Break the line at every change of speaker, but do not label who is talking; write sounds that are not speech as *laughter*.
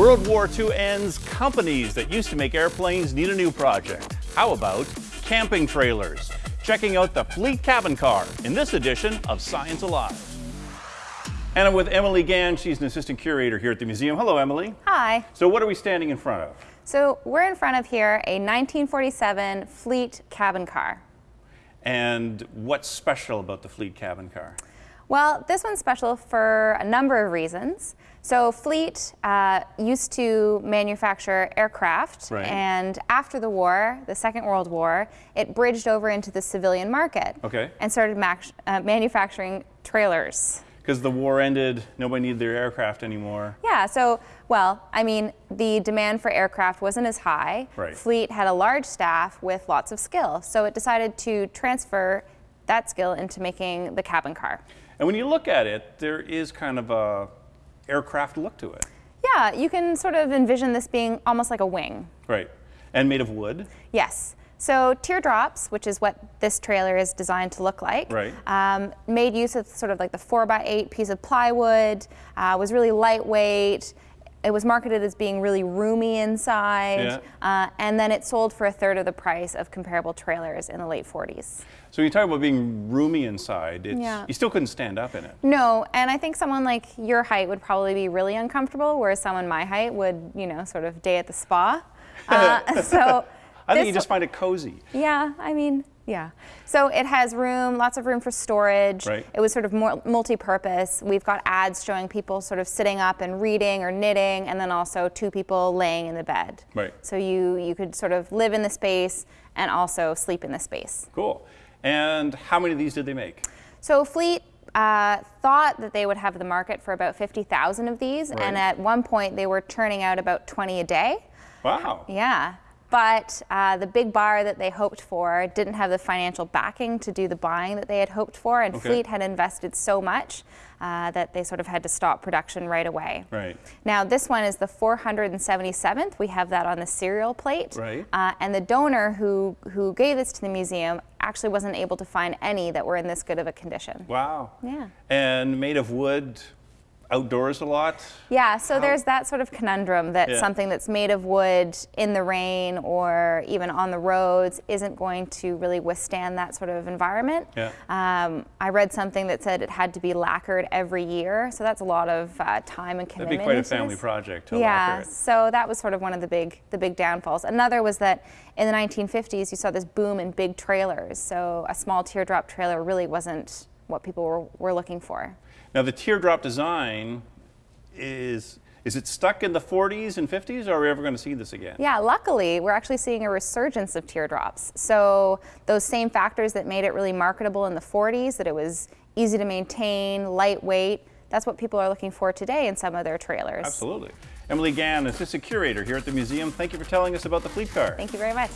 World War II ends, companies that used to make airplanes need a new project. How about camping trailers? Checking out the Fleet Cabin Car in this edition of Science Alive. And I'm with Emily Gann. She's an assistant curator here at the museum. Hello, Emily.
Hi.
So what are we standing in front of?
So we're in front of here a 1947 Fleet cabin car.
And what's special about the Fleet cabin car?
Well, this one's special for a number of reasons. So Fleet uh, used to manufacture aircraft,
Right.
and after the war, the Second World War, it bridged over into the civilian market
Okay.
and started uh, manufacturing trailers.
Because the war ended, nobody needed their aircraft anymore.
Yeah, so, well, I mean, the demand for aircraft wasn't as high.
Right.
Fleet had a large staff with lots of skill, so it decided to transfer that skill into making the cabin car.
And when you look at it, there is kind of a aircraft look to it.
Yeah, you can sort of envision this being almost like a wing.
Right. And made of wood.
Yes. So teardrops, which is what this trailer is designed to look like,
Right.
um, made use of sort of like the four by eight piece of plywood, uh, was really lightweight. It was marketed as being really roomy inside,
Yeah.
uh, and then it sold for a third of the price of comparable trailers in the late 40s.
So you talk about being roomy inside. It's,
Yeah.
You still couldn't stand up in it.
No, and I think someone like your height would probably be really uncomfortable, whereas someone my height would, you know, sort of day at the spa. *laughs* Uh, so
I think you just find it cozy.
Yeah, I mean, yeah. So it has room, lots of room for storage.
Right.
It was sort of more multi-purpose. We've got ads showing people sort of sitting up and reading or knitting, and then also two people laying in the bed.
Right.
So you you could sort of live in the space and also sleep in the space.
Cool. And how many of these did they make?
So Fleet uh, thought that they would have the market for about 50,000 of these,
Right.
and at one point they were churning out about 20 a day.
Wow.
Yeah. But uh, the big bar that they hoped for didn't have the financial backing to do the buying that they had hoped for, and
Okay.
Fleet had invested so much uh, that they sort of had to stop production right away.
Right.
Now, this one is the 477th. We have that on the serial plate.
Right.
Uh, and the donor who, who gave this to the museum actually wasn't able to find any that were in this good of a condition.
Wow.
Yeah.
And made of wood, outdoors a lot.
Yeah, so there's that sort of conundrum that
Yeah.
something that's made of wood in the rain or even on the roads isn't going to really withstand that sort of environment.
Yeah.
Um, I read something that said it had to be lacquered every year, so that's a lot of uh, time and commitment.
That'd be quite a family project to
Yeah, so that was sort of one of the big the big downfalls. Another was that in the 1950s you saw this boom in big trailers. So a small teardrop trailer really wasn't what people were, were looking for.
Now the teardrop design is is it stuck in the 40s and 50s or are we ever going to see this again?
Yeah, luckily, we're actually seeing a resurgence of teardrops. So those same factors that made it really marketable in the 40s, that it was easy to maintain, lightweight, that's what people are looking for today in some of their trailers.
Absolutely. Emily Gann, assistant curator here at the museum. Thank you for telling us about the fleet car.
Thank you very much.